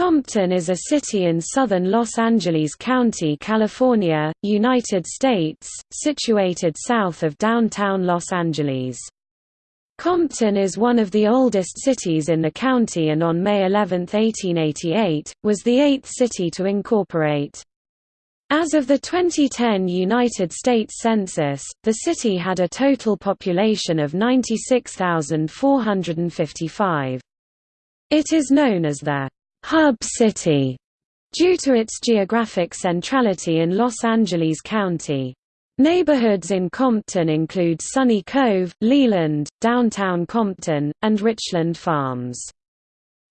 Compton is a city in southern Los Angeles County, California, United States, situated south of downtown Los Angeles. Compton is one of the oldest cities in the county and on May 11, 1888, was the eighth city to incorporate. As of the 2010 United States Census, the city had a total population of 96,455. It is known as the hub city due to its geographic centrality in Los Angeles County. Neighborhoods in Compton include Sunny Cove, Leland, downtown Compton, and Richland Farms.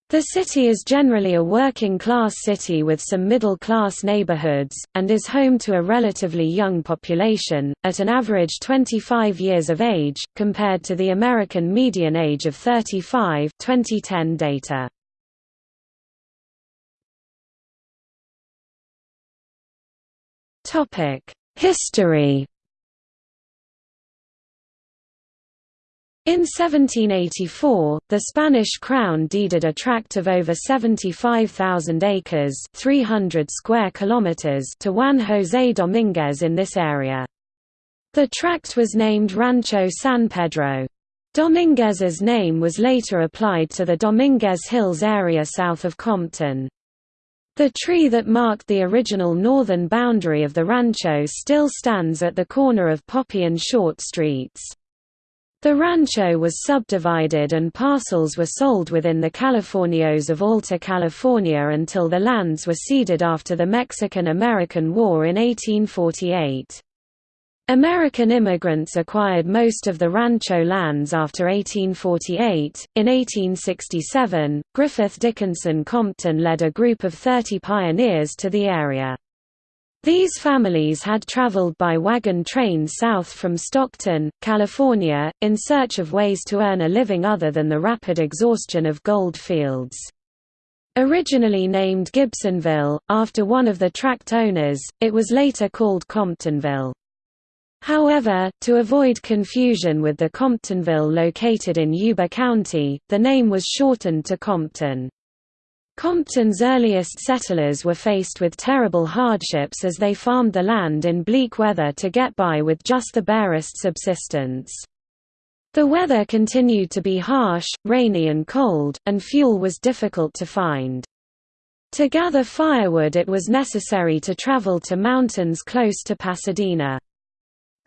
The city is generally a working-class city with some middle-class neighborhoods, and is home to a relatively young population, at an average 25 years of age, compared to the American median age of 35 2010 data. History In 1784, the Spanish crown deeded a tract of over 75,000 acres 300 square kilometers to Juan José Domínguez in this area. The tract was named Rancho San Pedro. Domínguez's name was later applied to the Dominguez Hills area south of Compton. The tree that marked the original northern boundary of the rancho still stands at the corner of Poppy and Short Streets. The rancho was subdivided and parcels were sold within the Californios of Alta California until the lands were ceded after the Mexican–American War in 1848. American immigrants acquired most of the rancho lands after 1848. In 1867, Griffith Dickinson Compton led a group of 30 pioneers to the area. These families had traveled by wagon train south from Stockton, California, in search of ways to earn a living other than the rapid exhaustion of gold fields. Originally named Gibsonville, after one of the tract owners, it was later called Comptonville. However, to avoid confusion with the Comptonville located in Yuba County, the name was shortened to Compton. Compton's earliest settlers were faced with terrible hardships as they farmed the land in bleak weather to get by with just the barest subsistence. The weather continued to be harsh, rainy and cold, and fuel was difficult to find. To gather firewood it was necessary to travel to mountains close to Pasadena.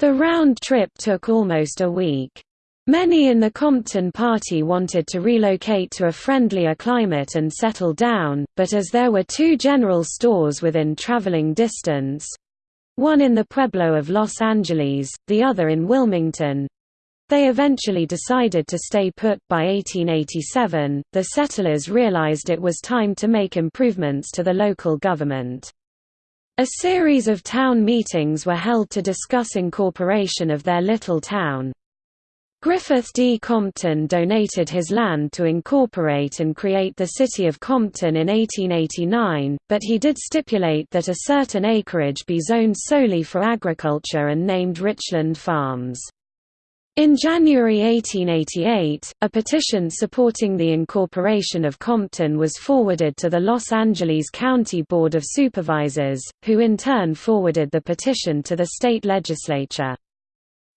The round trip took almost a week. Many in the Compton Party wanted to relocate to a friendlier climate and settle down, but as there were two general stores within traveling distance—one in the Pueblo of Los Angeles, the other in Wilmington—they eventually decided to stay put. By 1887, the settlers realized it was time to make improvements to the local government. A series of town meetings were held to discuss incorporation of their little town. Griffith D. Compton donated his land to incorporate and create the city of Compton in 1889, but he did stipulate that a certain acreage be zoned solely for agriculture and named Richland Farms. In January 1888, a petition supporting the incorporation of Compton was forwarded to the Los Angeles County Board of Supervisors, who in turn forwarded the petition to the state legislature.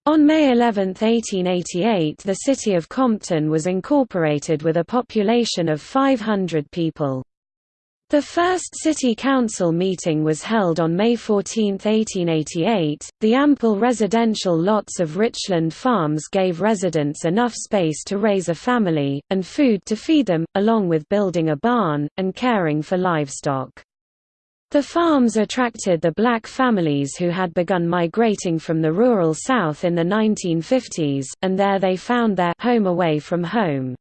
On May 11, 1888 the city of Compton was incorporated with a population of 500 people. The first city council meeting was held on May 14, 1888. The ample residential lots of Richland Farms gave residents enough space to raise a family, and food to feed them, along with building a barn, and caring for livestock. The farms attracted the black families who had begun migrating from the rural South in the 1950s, and there they found their home away from home.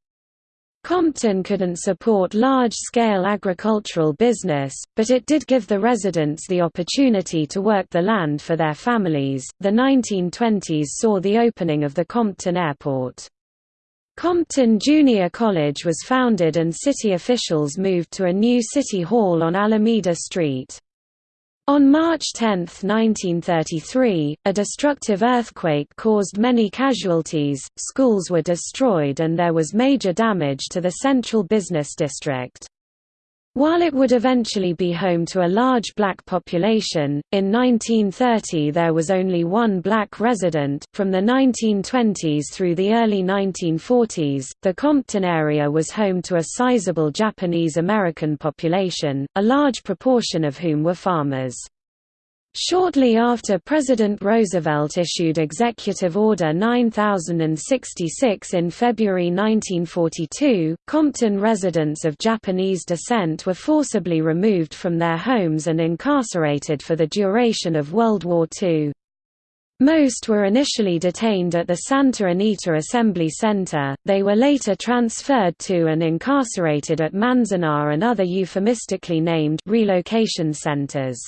Compton couldn't support large-scale agricultural business, but it did give the residents the opportunity to work the land for their families. The 1920s saw the opening of the Compton Airport. Compton Junior College was founded and city officials moved to a new city hall on Alameda Street. On March 10, 1933, a destructive earthquake caused many casualties, schools were destroyed and there was major damage to the central business district. While it would eventually be home to a large black population, in 1930 there was only one black resident. From the 1920s through the early 1940s, the Compton area was home to a sizable Japanese American population, a large proportion of whom were farmers. Shortly after President Roosevelt issued Executive Order 9066 in February 1942, Compton residents of Japanese descent were forcibly removed from their homes and incarcerated for the duration of World War II. Most were initially detained at the Santa Anita Assembly Center, they were later transferred to and incarcerated at Manzanar and other euphemistically named relocation centers.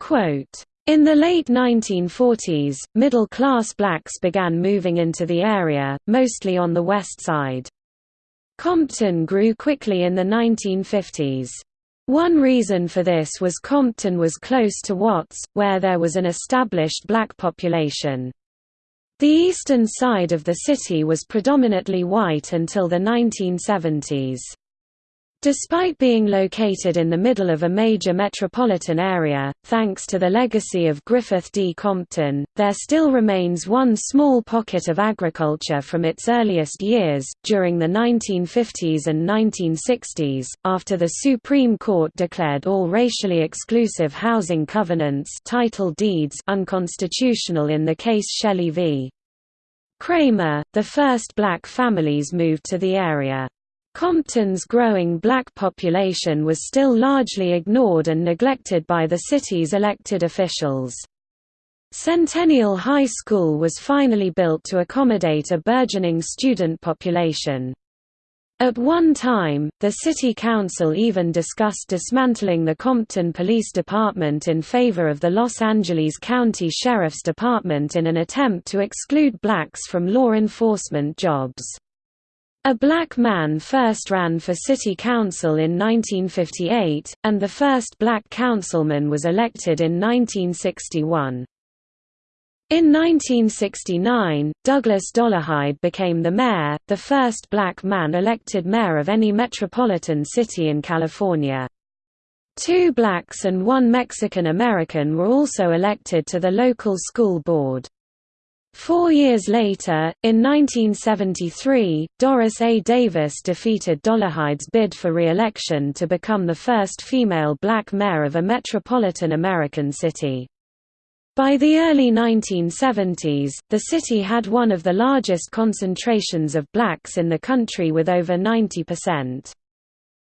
Quote, in the late 1940s, middle-class blacks began moving into the area, mostly on the west side. Compton grew quickly in the 1950s. One reason for this was Compton was close to Watts, where there was an established black population. The eastern side of the city was predominantly white until the 1970s. Despite being located in the middle of a major metropolitan area, thanks to the legacy of Griffith D. Compton, there still remains one small pocket of agriculture from its earliest years. During the 1950s and 1960s, after the Supreme Court declared all racially exclusive housing covenants title deeds unconstitutional in the case Shelley v. Kraemer, the first black families moved to the area. Compton's growing black population was still largely ignored and neglected by the city's elected officials. Centennial High School was finally built to accommodate a burgeoning student population. At one time, the city council even discussed dismantling the Compton Police Department in favor of the Los Angeles County Sheriff's Department in an attempt to exclude blacks from law enforcement jobs. A black man first ran for city council in 1958, and the first black councilman was elected in 1961. In 1969, Douglas Dollarhide became the mayor, the first black man elected mayor of any metropolitan city in California. Two blacks and one Mexican American were also elected to the local school board. Four years later, in 1973, Doris A. Davis defeated Dollarhide's bid for re-election to become the first female black mayor of a metropolitan American city. By the early 1970s, the city had one of the largest concentrations of blacks in the country with over 90%.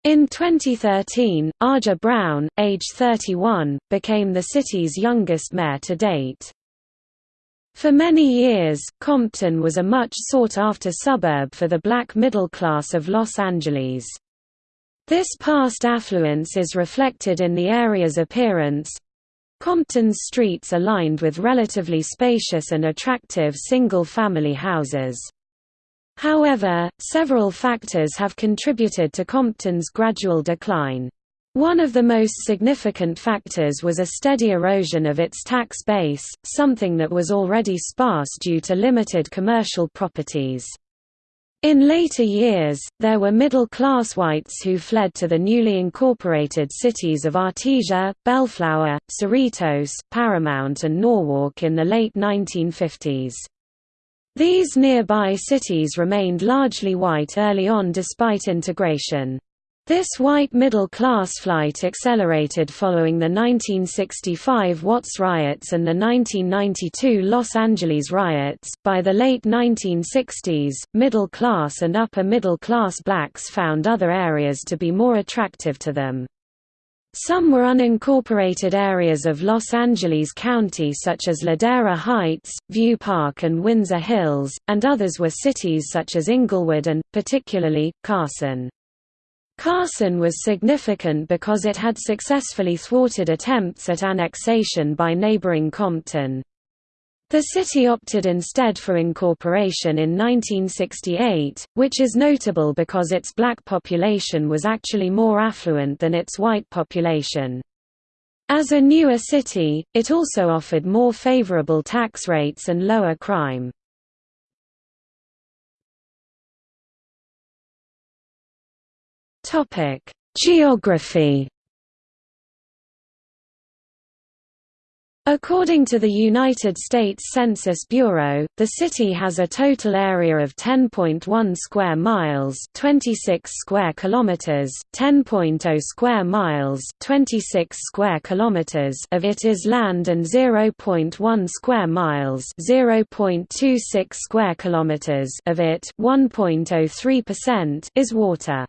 In 2013, Aja Brown, age 31, became the city's youngest mayor to date. For many years, Compton was a much sought-after suburb for the black middle class of Los Angeles. This past affluence is reflected in the area's appearance. Compton's streets are lined with relatively spacious and attractive single-family houses. However, several factors have contributed to Compton's gradual decline. One of the most significant factors was a steady erosion of its tax base, something that was already sparse due to limited commercial properties. In later years, there were middle-class whites who fled to the newly incorporated cities of Artesia, Bellflower, Cerritos, Paramount and Norwalk in the late 1950s. These nearby cities remained largely white early on despite integration. This white middle-class flight accelerated following the 1965 Watts riots and the 1992 Los Angeles riots. By the late 1960s, middle-class and upper-middle-class blacks found other areas to be more attractive to them. Some were unincorporated areas of Los Angeles County such as Ladera Heights, View Park and Windsor Hills, and others were cities such as Inglewood and, particularly, Carson. Carson was significant because it had successfully thwarted attempts at annexation by neighboring Compton. The city opted instead for incorporation in 1968, which is notable because its black population was actually more affluent than its white population. As a newer city, it also offered more favorable tax rates and lower crime. Topic: Geography According to the United States Census Bureau, the city has a total area of 10.1 square miles, 26 square kilometers, 10.0 square miles, 26 square kilometers of it is land and 0.1 square miles, 0.26 square kilometers of it, 1.03% is water.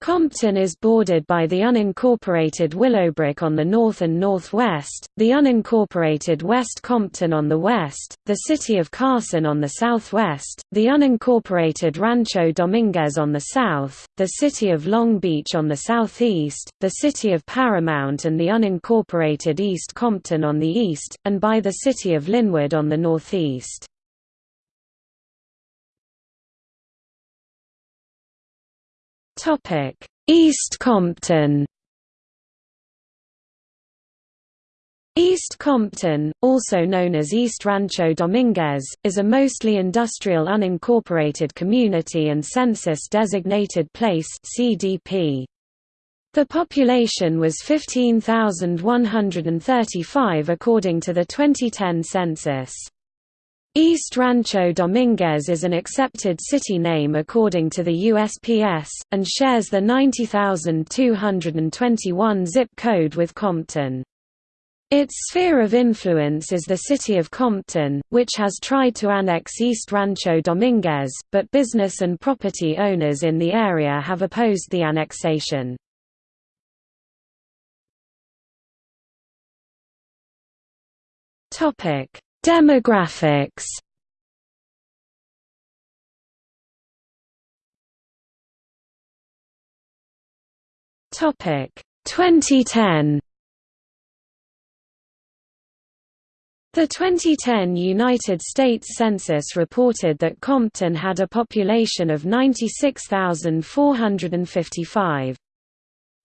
Compton is bordered by the unincorporated Willowbrook on the north and northwest, the unincorporated West Compton on the west, the city of Carson on the southwest, the unincorporated Rancho Dominguez on the south, the city of Long Beach on the southeast, the city of Paramount and the unincorporated East Compton on the east, and by the city of Lynwood on the northeast. East Compton. East Compton, also known as East Rancho Dominguez, is a mostly industrial unincorporated community and census-designated place (CDP). The population was 15,135 according to the 2010 census. East Rancho Dominguez is an accepted city name according to the USPS, and shares the 90221 zip code with Compton. Its sphere of influence is the city of Compton, which has tried to annex East Rancho Dominguez, but business and property owners in the area have opposed the annexation. Topic Demographics. Topic. 2010 The 2010 United States Census reported that Compton had a population of 96,455.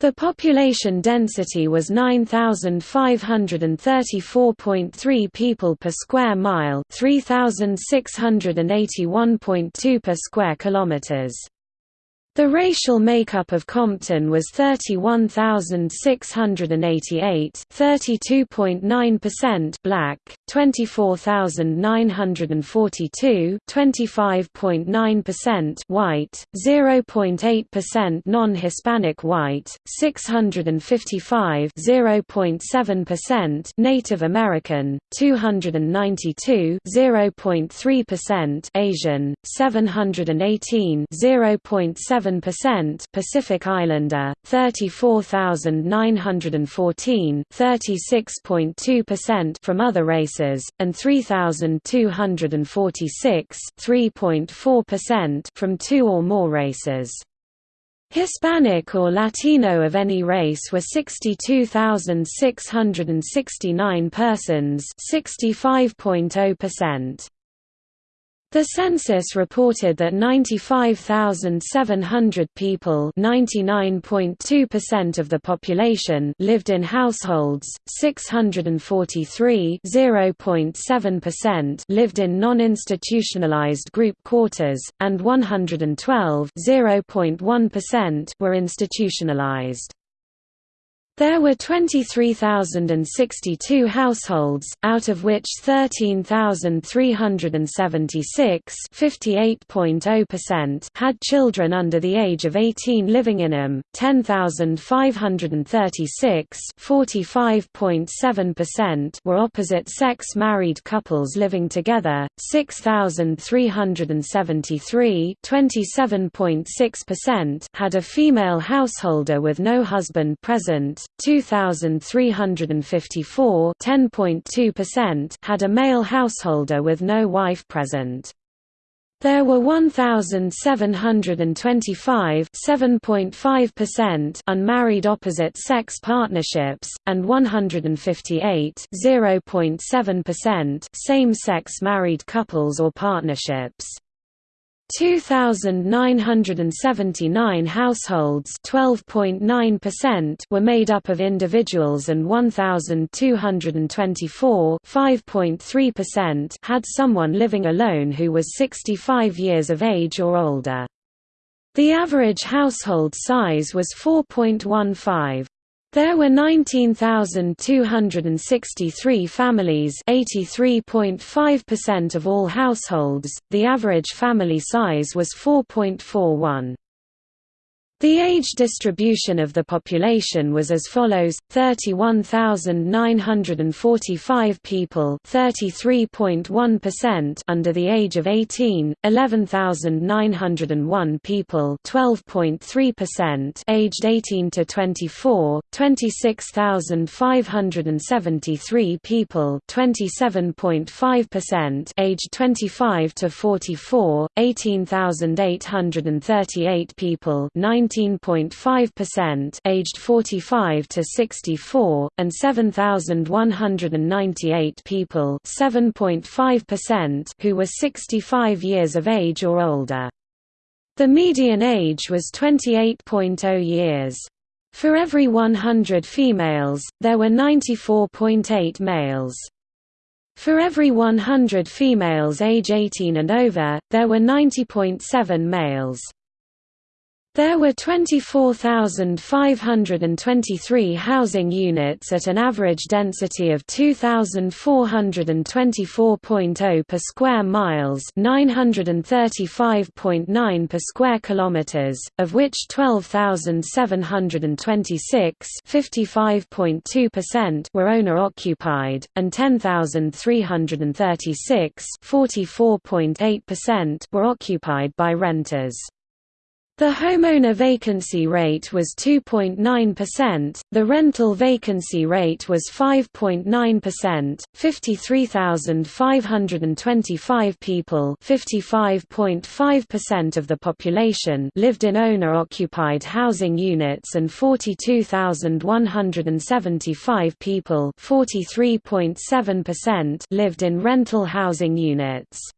The population density was 9534.3 people per square mile, 3681.2 per square kilometers. The racial makeup of Compton was 31,688 32.9% black, 24,942 25.9% white, 0.8% non-Hispanic white, 655 0.7% Native American, 292 0.3% Asian, 718 0.7 7% Pacific Islander, 34,914 36.2% from other races, and 3,246 3.4% from two or more races. Hispanic or Latino of any race were 62,669 persons 65.0%. The census reported that 95,700 people (99.2% of the population lived in households, 643 (0.7%) lived in non-institutionalized group quarters, and 112 (0.1%) were institutionalized. There were 23,062 households, out of which 13,376 had children under the age of 18 living in them, 10,536 were opposite-sex married couples living together, 6,373 had a female householder with no husband present, 2354 had a male householder with no wife present. There were 1,725 unmarried opposite-sex partnerships, and 158 same-sex married couples or partnerships. 2,979 households were made up of individuals and 1,224 had someone living alone who was 65 years of age or older. The average household size was 4.15. There were 19,263 families 83.5% of all households, the average family size was 4.41. The age distribution of the population was as follows: 31,945 people, 33.1% under the age of 18; 11,901 people, 12.3% aged 18 to 24; 26,573 people, 27.5% aged 25 to 44; 18,838 people, 9 19.5% aged 45 to 64 and 7198 people 7.5% who were 65 years of age or older. The median age was 28.0 years. For every 100 females, there were 94.8 males. For every 100 females age 18 and over, there were 90.7 males. There were 24,523 housing units at an average density of 2,424.0 per square miles, 935.9 per square kilometers, of which 12,726, 55.2% were owner occupied, and 10,336, 44.8% were occupied by renters. The homeowner vacancy rate was 2.9%, the rental vacancy rate was 5.9%, 53,525 people 55.5% of the population lived in owner-occupied housing units and 42,175 people 43.7% lived in rental housing units.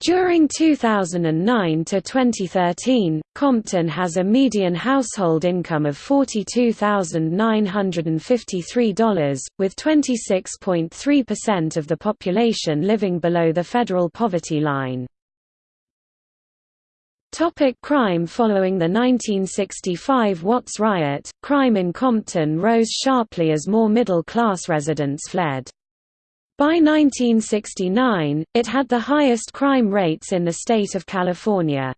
During 2009 to 2013, Compton has a median household income of $42,953, with 26.3% of the population living below the federal poverty line. Topic crime Following the 1965 Watts riot, crime in Compton rose sharply as more middle-class residents fled. By 1969, it had the highest crime rates in the state of California.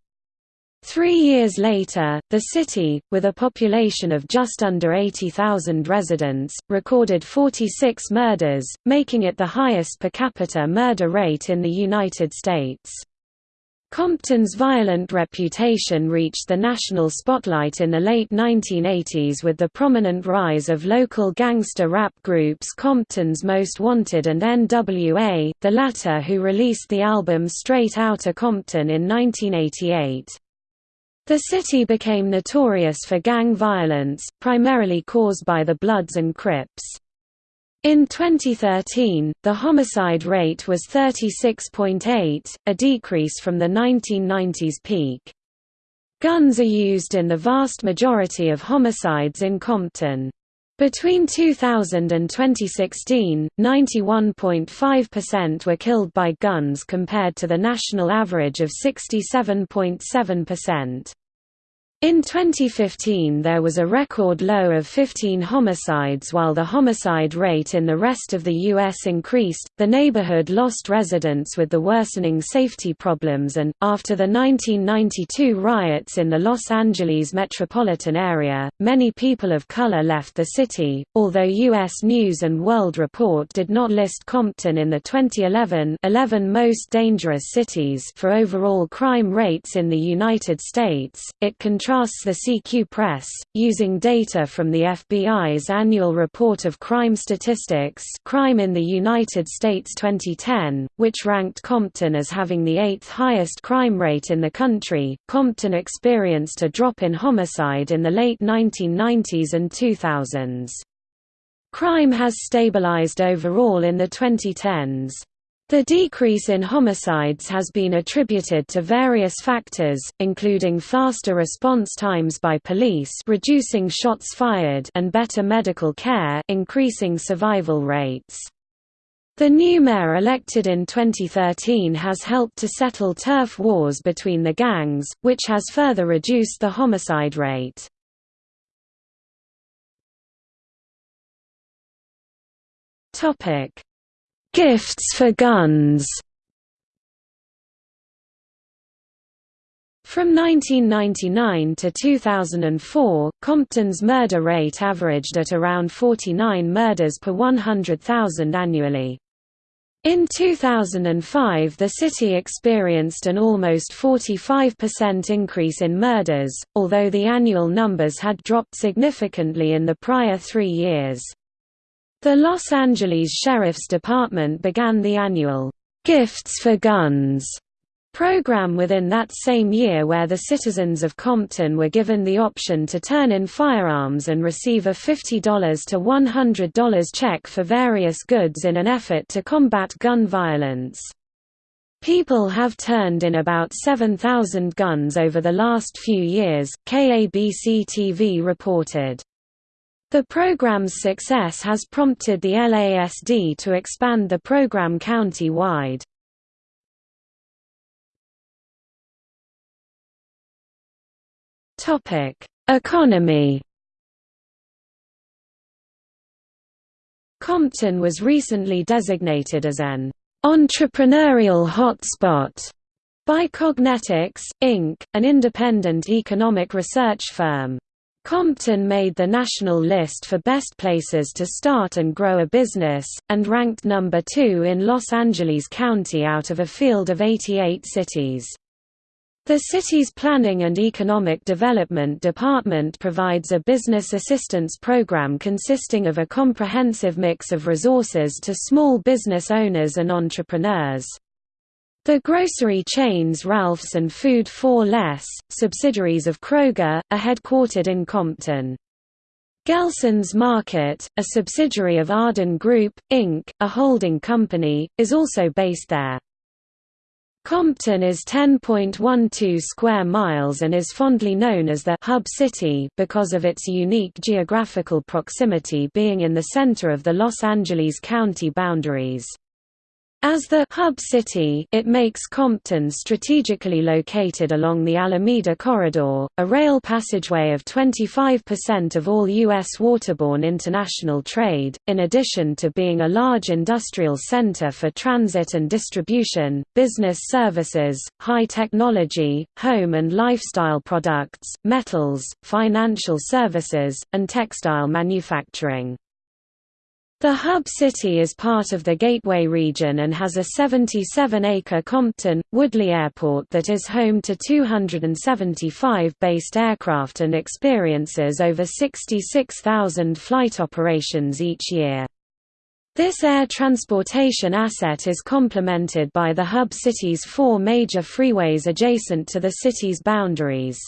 Three years later, the city, with a population of just under 80,000 residents, recorded 46 murders, making it the highest per capita murder rate in the United States. Compton's violent reputation reached the national spotlight in the late 1980s with the prominent rise of local gangster rap groups Compton's Most Wanted and NWA, the latter who released the album Straight Outta Compton in 1988. The city became notorious for gang violence, primarily caused by the Bloods and Crips. In 2013, the homicide rate was 36.8, a decrease from the 1990s peak. Guns are used in the vast majority of homicides in Compton. Between 2000 and 2016, 91.5% were killed by guns compared to the national average of 67.7%. In 2015 there was a record low of 15 homicides while the homicide rate in the rest of the U.S. increased. The neighborhood lost residents with the worsening safety problems and, after the 1992 riots in the Los Angeles metropolitan area, many people of color left the city, although U.S. News & World Report did not list Compton in the 2011 11 most dangerous cities for overall crime rates in the United States, it contrasted contrasts the CQ Press, using data from the FBI's annual report of crime statistics Crime in the United States 2010, which ranked Compton as having the eighth highest crime rate in the country. Compton experienced a drop in homicide in the late 1990s and 2000s. Crime has stabilized overall in the 2010s. The decrease in homicides has been attributed to various factors, including faster response times by police reducing shots fired and better medical care increasing survival rates. The new mayor elected in 2013 has helped to settle turf wars between the gangs, which has further reduced the homicide rate. Gifts for guns From 1999 to 2004, Compton's murder rate averaged at around 49 murders per 100,000 annually. In 2005 the city experienced an almost 45% increase in murders, although the annual numbers had dropped significantly in the prior three years. The Los Angeles Sheriff's Department began the annual, "'Gifts for Guns' program within that same year where the citizens of Compton were given the option to turn in firearms and receive a $50 to $100 check for various goods in an effort to combat gun violence. People have turned in about 7,000 guns over the last few years, KABC-TV reported. The program's success has prompted the LASD to expand the program county-wide. Economy. Compton was recently designated as an entrepreneurial hotspot by Cognetics, Inc., an independent economic research firm. Compton made the national list for best places to start and grow a business, and ranked number two in Los Angeles County out of a field of 88 cities. The city's Planning and Economic Development Department provides a business assistance program consisting of a comprehensive mix of resources to small business owners and entrepreneurs. The grocery chains Ralph's and Food 4 Less, subsidiaries of Kroger, are headquartered in Compton. Gelson's Market, a subsidiary of Arden Group, Inc., a holding company, is also based there. Compton is 10.12 square miles and is fondly known as the «hub city» because of its unique geographical proximity being in the center of the Los Angeles County boundaries. As the hub city, it makes Compton strategically located along the Alameda Corridor, a rail passageway of 25% of all U.S. waterborne international trade, in addition to being a large industrial center for transit and distribution, business services, high technology, home and lifestyle products, metals, financial services, and textile manufacturing. The hub city is part of the Gateway region and has a 77-acre Compton, Woodley Airport that is home to 275 based aircraft and experiences over 66,000 flight operations each year. This air transportation asset is complemented by the hub city's four major freeways adjacent to the city's boundaries.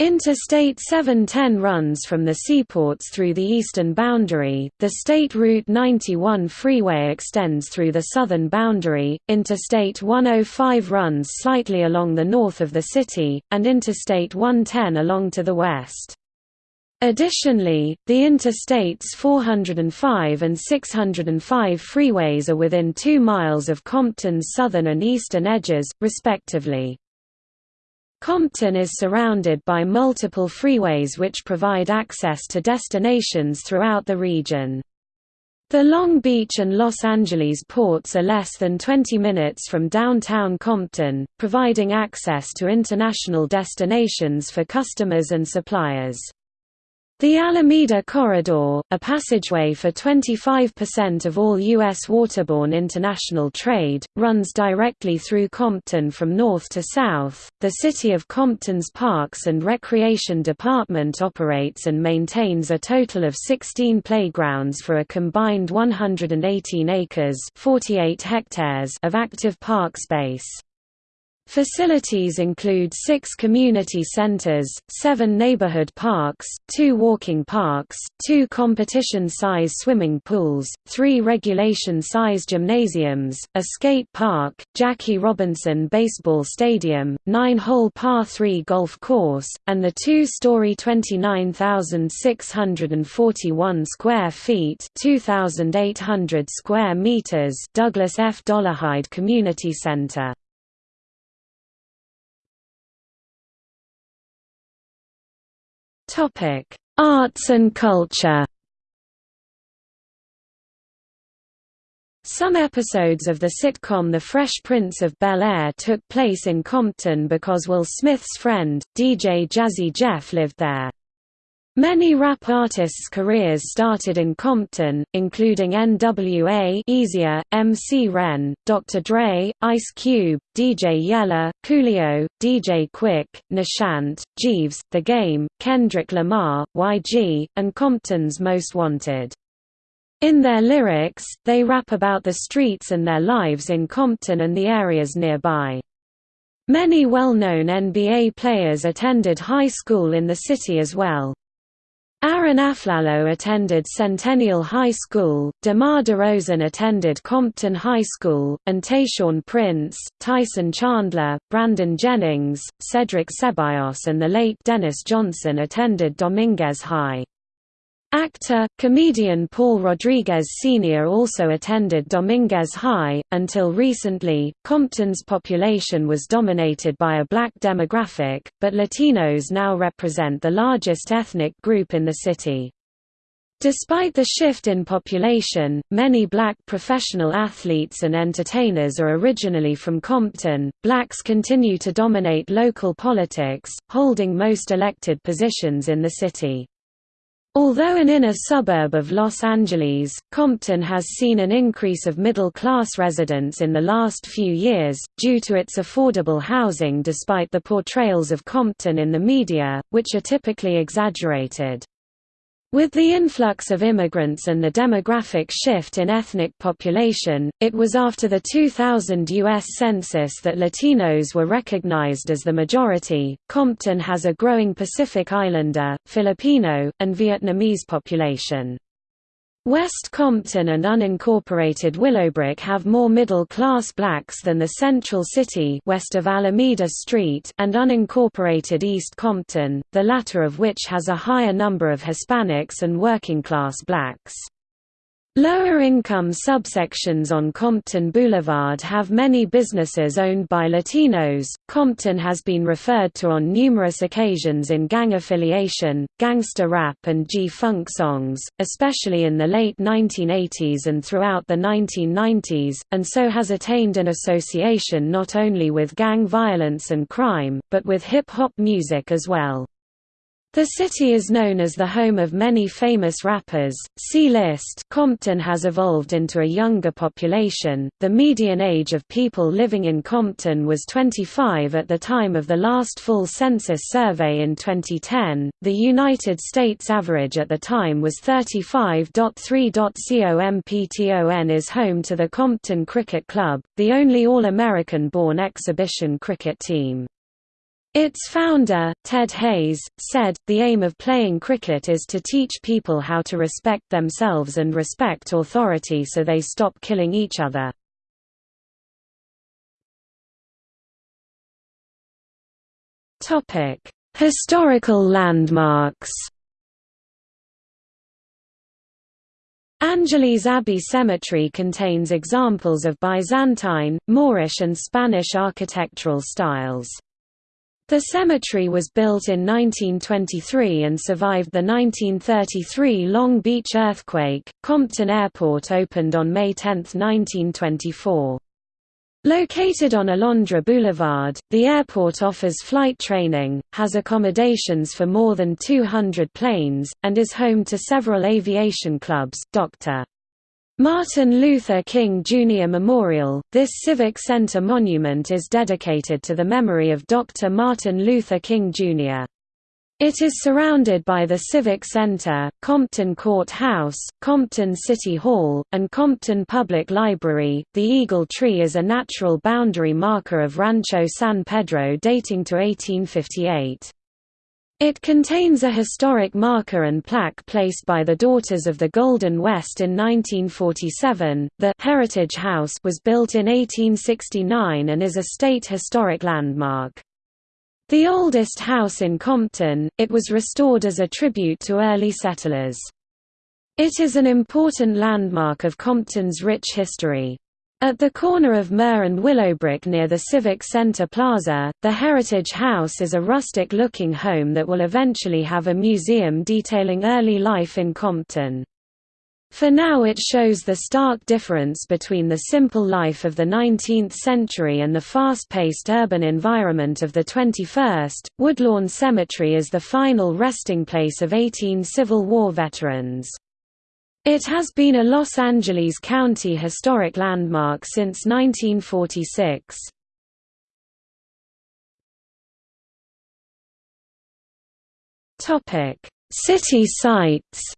Interstate 710 runs from the seaports through the eastern boundary, the State Route 91 freeway extends through the southern boundary, Interstate 105 runs slightly along the north of the city, and Interstate 110 along to the west. Additionally, the Interstates 405 and 605 freeways are within 2 miles of Compton's southern and eastern edges, respectively. Compton is surrounded by multiple freeways which provide access to destinations throughout the region. The Long Beach and Los Angeles ports are less than 20 minutes from downtown Compton, providing access to international destinations for customers and suppliers. The Alameda Corridor, a passageway for 25% of all U.S. waterborne international trade, runs directly through Compton from north to south. The City of Compton's Parks and Recreation Department operates and maintains a total of 16 playgrounds for a combined 118 acres 48 hectares of active park space. Facilities include six community centers, seven neighborhood parks, two walking parks, two competition-size swimming pools, three regulation-size gymnasiums, a skate park, Jackie Robinson Baseball Stadium, nine-hole par 3 golf course, and the two-story 29,641 square feet 2,800 square meters Douglas F. Dollarhide Community Center. Topic: Arts and culture. Some episodes of the sitcom The Fresh Prince of Bel-Air took place in Compton because Will Smith's friend, DJ Jazzy Jeff lived there. Many rap artists' careers started in Compton, including N.W.A. Eazy-E, MC Ren, Dr. Dre, Ice Cube, DJ Yella, Coolio, DJ Quik, Nashant, Jeeves, The Game, Kendrick Lamar, YG, and Compton's Most Wanted. In their lyrics, they rap about the streets and their lives in Compton and the areas nearby. Many well-known NBA players attended high school in the city as well. Arron Afflalo attended Centennial High School, DeMar DeRozan attended Compton High School, and Tayshaun Prince, Tyson Chandler, Brandon Jennings, Cedric Ceballos and the late Dennis Johnson attended Dominguez High. Actor, comedian Paul Rodriguez Sr. also attended Dominguez High. Until recently, Compton's population was dominated by a black demographic, but Latinos now represent the largest ethnic group in the city. Despite the shift in population, many black professional athletes and entertainers are originally from Compton. Blacks continue to dominate local politics, holding most elected positions in the city. Although an inner suburb of Los Angeles, Compton has seen an increase of middle-class residents in the last few years, due to its affordable housing despite the portrayals of Compton in the media, which are typically exaggerated. With the influx of immigrants and the demographic shift in ethnic population, it was after the 2000 U.S. Census that Latinos were recognized as the majority. Compton has a growing Pacific Islander, Filipino, and Vietnamese population. West Compton and unincorporated Willowbrook have more middle-class blacks than the Central City west of Alameda Street and unincorporated East Compton, the latter of which has a higher number of Hispanics and working-class blacks. Lower-income subsections on Compton Boulevard have many businesses owned by Latinos. Compton has been referred to on numerous occasions in gang affiliation, gangster rap and G-funk songs, especially in the late 1980s and throughout the 1990s, and so has attained an association not only with gang violence and crime, but with hip-hop music as well. The city is known as the home of many famous rappers. See list. Compton has evolved into a younger population. The median age of people living in Compton was 25 at the time of the last full census survey in 2010. The United States average at the time was 35.3. Compton is home to the Compton Cricket Club, the only All-American born exhibition cricket team. Its founder, Ted Hayes, said, the aim of playing cricket is to teach people how to respect themselves and respect authority so they stop killing each other. Historical landmarks Angeles Abbey Cemetery contains examples of Byzantine, Moorish and Spanish architectural styles. The cemetery was built in 1923 and survived the 1933 Long Beach earthquake. Compton Airport opened on May 10, 1924. Located on Alondra Boulevard, the airport offers flight training, has accommodations for more than 200 planes, and is home to several aviation clubs. Dr. Martin Luther King Jr. Memorial, this Civic Center monument is dedicated to the memory of Dr. Martin Luther King Jr. It is surrounded by the Civic Center, Compton Court House, Compton City Hall, and Compton Public Library. The Eagle Tree is a natural boundary marker of Rancho San Pedro dating to 1858. It contains a historic marker and plaque placed by the Daughters of the Golden West in 1947. The Heritage House was built in 1869 and is a state historic landmark. The oldest house in Compton, it was restored as a tribute to early settlers. It is an important landmark of Compton's rich history. At the corner of Myrrh and Willowbrook near the Civic Center Plaza, the Heritage House is a rustic-looking home that will eventually have a museum detailing early life in Compton. For now it shows the stark difference between the simple life of the 19th century and the fast-paced urban environment of the 21st. Woodlawn Cemetery is the final resting place of 18 Civil War veterans. It has been a Los Angeles County Historic Landmark since 1946. City sites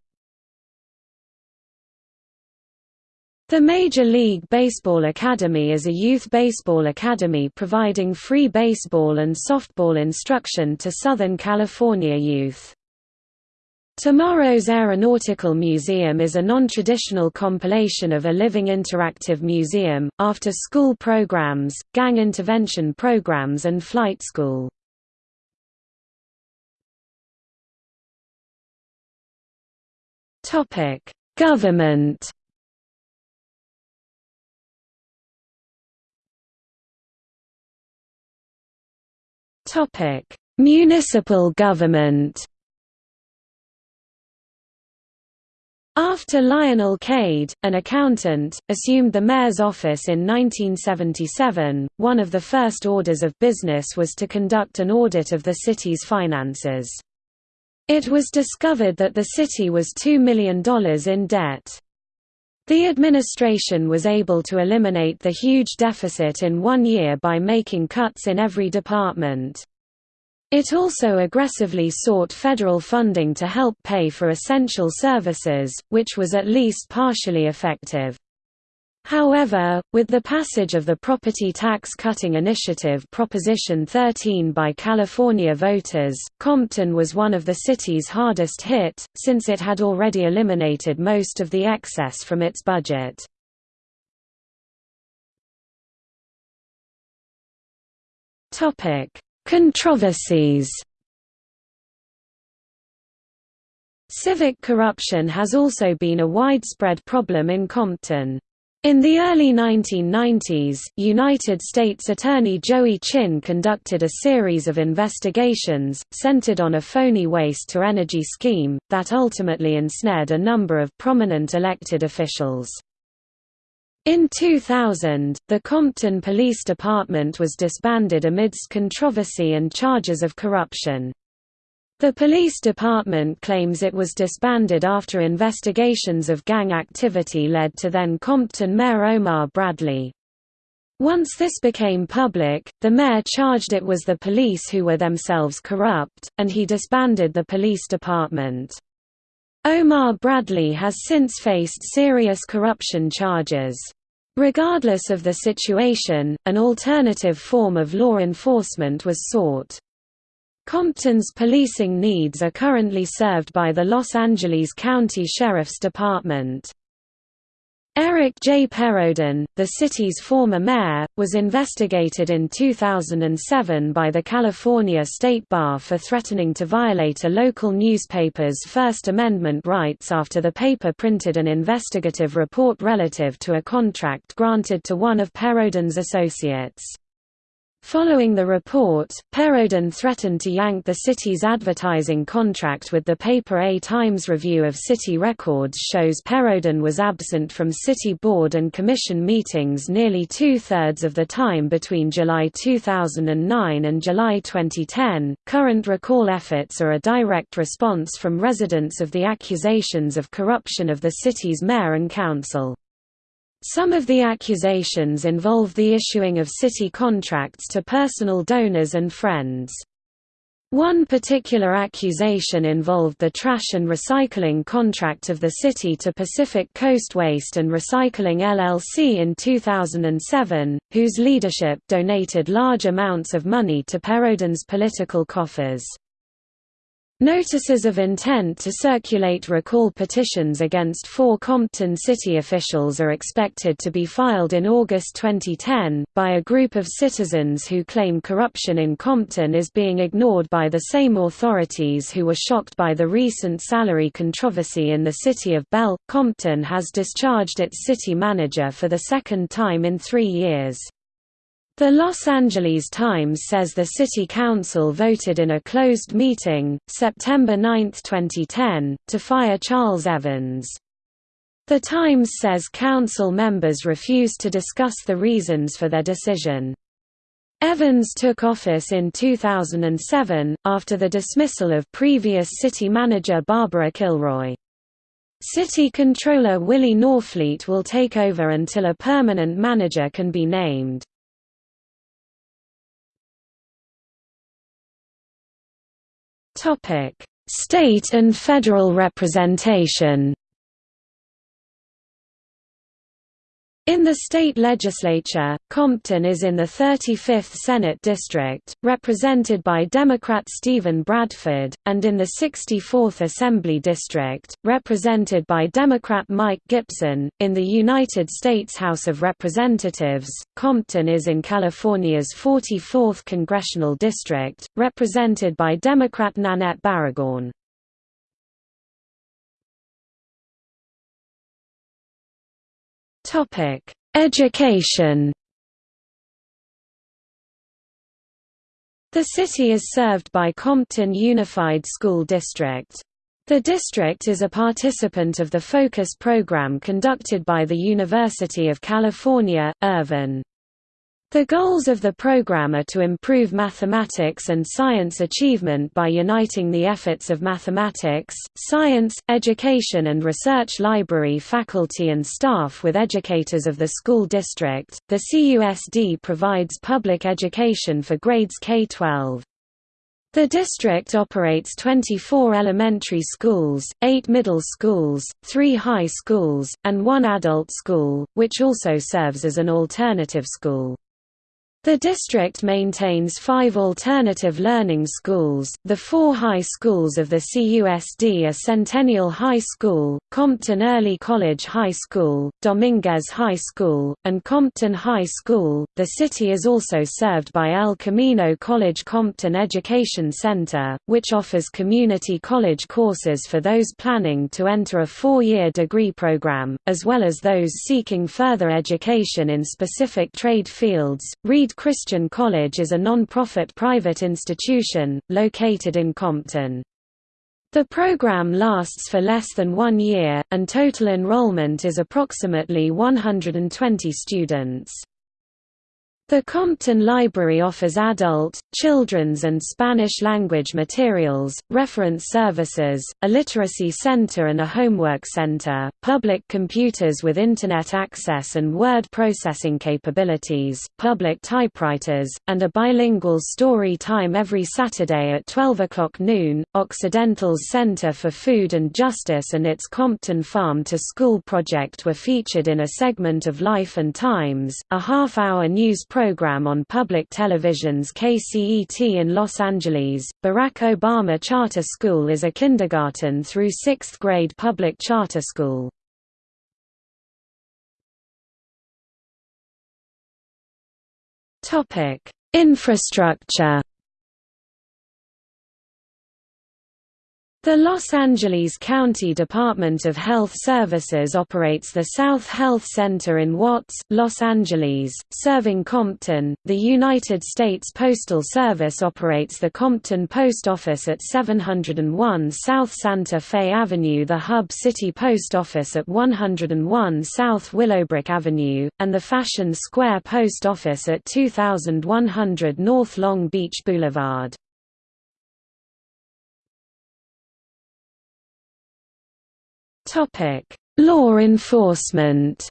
The Major League Baseball Academy is a youth baseball academy providing free baseball and softball instruction to Southern California youth. Tomorrow's Aeronautical Museum is a non-traditional compilation of a living interactive museum, after-school programs, gang intervention programs and flight school. Government Municipal government. After Lionel Cade, an accountant, assumed the mayor's office in 1977, one of the first orders of business was to conduct an audit of the city's finances. It was discovered that the city was $2 million in debt. The administration was able to eliminate the huge deficit in one year by making cuts in every department. It also aggressively sought federal funding to help pay for essential services, which was at least partially effective. However, with the passage of the Property Tax Cutting Initiative Proposition 13 by California voters, Compton was one of the city's hardest hit, since it had already eliminated most of the excess from its budget. Controversies Civic corruption has also been a widespread problem in Compton. In the early 1990s, United States Attorney Joey Chin conducted a series of investigations, centered on a phony waste-to-energy scheme, that ultimately ensnared a number of prominent elected officials. In 2000, the Compton Police Department was disbanded amidst controversy and charges of corruption. The police department claims it was disbanded after investigations of gang activity led to then Compton Mayor Omar Bradley. Once this became public, the mayor charged it was the police who were themselves corrupt, and he disbanded the police department. Omar Bradley has since faced serious corruption charges. Regardless of the situation, an alternative form of law enforcement was sought. Compton's policing needs are currently served by the Los Angeles County Sheriff's Department. Eric J. Perrodin, the city's former mayor, was investigated in 2007 by the California State Bar for threatening to violate a local newspaper's First Amendment rights after the paper printed an investigative report relative to a contract granted to one of Perrodin's associates. Following the report, Perrodin threatened to yank the city's advertising contract with the paper A Times review of city records shows Perrodin was absent from city board and commission meetings nearly two-thirds of the time between July 2009 and July 2010. Current recall efforts are a direct response from residents of the accusations of corruption of the city's mayor and council. Some of the accusations involve the issuing of city contracts to personal donors and friends. One particular accusation involved the trash and recycling contract of the city to Pacific Coast Waste and Recycling LLC in 2007, whose leadership donated large amounts of money to Perrodin's political coffers. Notices of intent to circulate recall petitions against four Compton city officials are expected to be filed in August 2010, by a group of citizens who claim corruption in Compton is being ignored by the same authorities who were shocked by the recent salary controversy in the city of Bell. Compton has discharged its city manager for the second time in three years. The Los Angeles Times says the City Council voted in a closed meeting, September 9, 2010, to fire Charles Evans. The Times says council members refused to discuss the reasons for their decision. Evans took office in 2007, after the dismissal of previous city manager Barbara Kilroy. City Controller Willie Norfleet will take over until a permanent manager can be named. Topic: State and federal representation. In the state legislature, Compton is in the 35th Senate District, represented by Democrat Steven Bradford, and in the 64th Assembly District, represented by Democrat Mike Gipson. In the United States House of Representatives, Compton is in California's 44th Congressional District, represented by Democrat Nanette Barragán. Topic: Education. The city is served by Compton Unified School District. The district is a participant of the Focus program conducted by the University of California, Irvine. The goals of the program are to improve mathematics and science achievement by uniting the efforts of mathematics, science, education and research library faculty and staff with educators of the school district. The CUSD provides public education for grades K-12. The district operates 24 elementary schools, 8 middle schools, 3 high schools, and 1 adult school, which also serves as an alternative school. The district maintains five alternative learning schools. The four high schools of the CUSD are Centennial High School, Compton Early College High School, Dominguez High School, and Compton High School. The city is also served by El Camino College Compton Education Center, which offers community college courses for those planning to enter a four year degree program, as well as those seeking further education in specific trade fields. Reed Christian College is a non-profit private institution, located in Compton. The program lasts for less than one year, and total enrollment is approximately 120 students. The Compton Library offers adult, children's and Spanish-language materials, reference services, a literacy center and a homework center, public computers with Internet access and word processing capabilities, public typewriters, and a bilingual story time every Saturday at 12 o'clock noon. Occidental's Center for Food and Justice and its Compton Farm to School project were featured in a segment of Life and Times, a half-hour news program on public television's KCET in Los Angeles. Barack Obama Charter School is a kindergarten through sixth grade public charter school. Topic: Infrastructure The Los Angeles County Department of Health Services operates the South Health Center in Watts, Los Angeles, serving Compton. The United States Postal Service operates the Compton Post Office at 701 South Santa Fe Avenue, the Hub City Post Office at 101 South Willowbrook Avenue, and the Fashion Square Post Office at 2100 North Long Beach Boulevard. Topic: Law enforcement.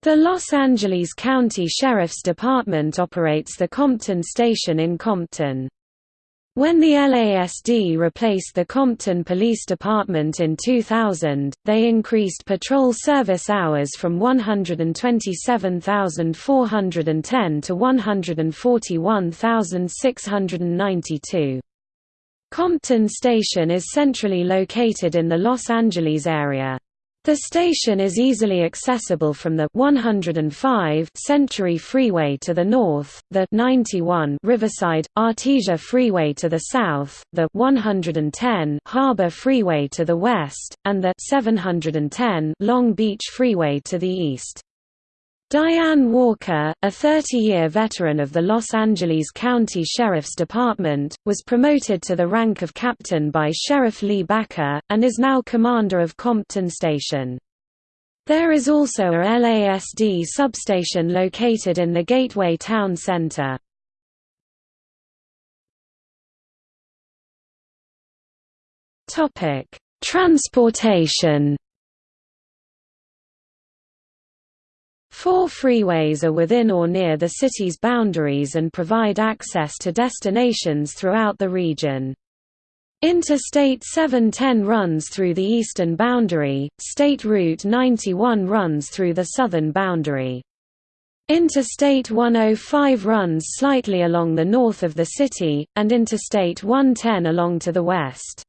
The Los Angeles County Sheriff's Department operates the Compton Station in Compton. When the LASD replaced the Compton Police Department in 2000, they increased patrol service hours from 127,410 to 141,692. Compton Station is centrally located in the Los Angeles area. The station is easily accessible from the 105 Century Freeway to the north, the 91 Riverside Artesia Freeway to the south, the 110 Harbor Freeway to the west, and the 710 Long Beach Freeway to the east. Diane Walker, a 30-year veteran of the Los Angeles County Sheriff's Department, was promoted to the rank of captain by Sheriff Lee Baca, and is now commander of Compton Station. There is also a LASD substation located in the Gateway Town Center. Transportation Four freeways are within or near the city's boundaries and provide access to destinations throughout the region. Interstate 710 runs through the eastern boundary, State Route 91 runs through the southern boundary. Interstate 105 runs slightly along the north of the city, and Interstate 110 along to the west.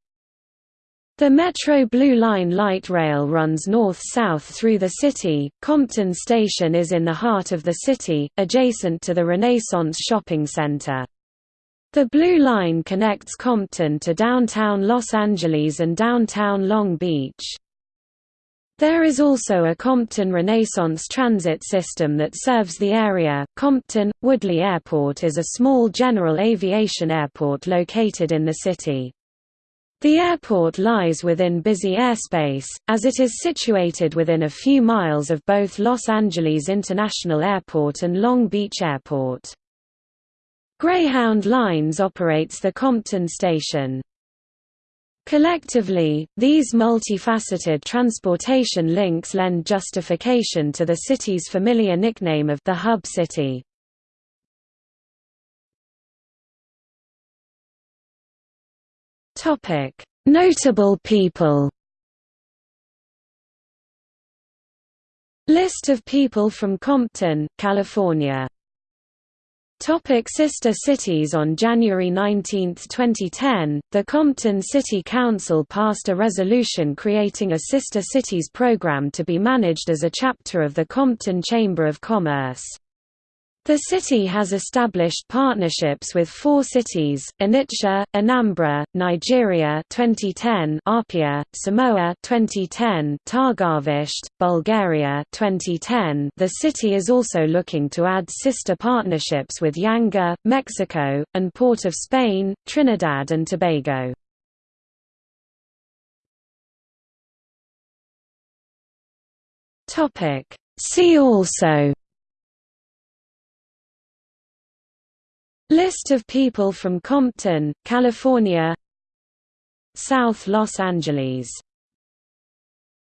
The Metro Blue Line light rail runs north-south through the city. Compton Station is in the heart of the city, adjacent to the Renaissance Shopping Center. The Blue Line connects Compton to downtown Los Angeles and downtown Long Beach. There is also a Compton Renaissance transit system that serves the area. Compton Woodley Airport is a small general aviation airport located in the city. The airport lies within busy airspace, as it is situated within a few miles of both Los Angeles International Airport and Long Beach Airport. Greyhound Lines operates the Compton station. Collectively, these multifaceted transportation links lend justification to the city's familiar nickname of the Hub City. Topic: Notable people. List of people from Compton, California. Topic sister cities On January 19, 2010, the Compton City Council passed a resolution creating a Sister Cities program to be managed as a chapter of the Compton Chamber of Commerce. The city has established partnerships with four cities: Onitsha, Anambra, Nigeria 2010, Apia, Samoa 2010, Targovishte, Bulgaria 2010. The city is also looking to add sister partnerships with Yanga, Mexico, and Port of Spain, Trinidad and Tobago. Topic: See also List of people from Compton, California. South Los Angeles